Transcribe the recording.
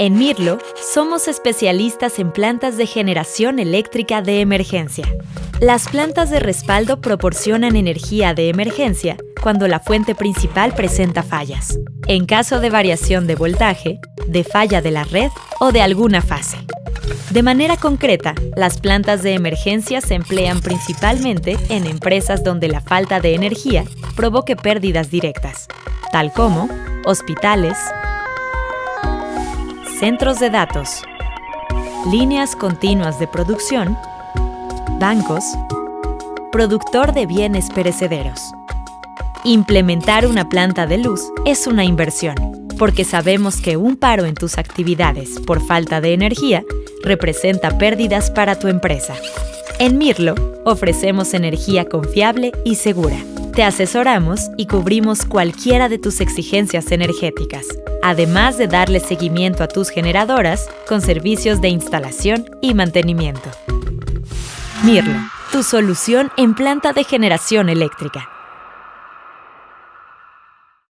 En Mirlo, somos especialistas en plantas de generación eléctrica de emergencia. Las plantas de respaldo proporcionan energía de emergencia cuando la fuente principal presenta fallas, en caso de variación de voltaje, de falla de la red o de alguna fase. De manera concreta, las plantas de emergencia se emplean principalmente en empresas donde la falta de energía provoque pérdidas directas, tal como hospitales, centros de datos, líneas continuas de producción, bancos, productor de bienes perecederos. Implementar una planta de luz es una inversión, porque sabemos que un paro en tus actividades por falta de energía representa pérdidas para tu empresa. En Mirlo ofrecemos energía confiable y segura. Te asesoramos y cubrimos cualquiera de tus exigencias energéticas además de darle seguimiento a tus generadoras con servicios de instalación y mantenimiento. Mirlo, tu solución en planta de generación eléctrica.